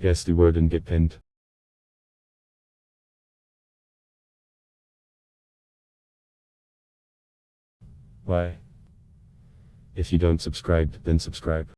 Guess the word and get pinned. Why? If you don't subscribe, then subscribe.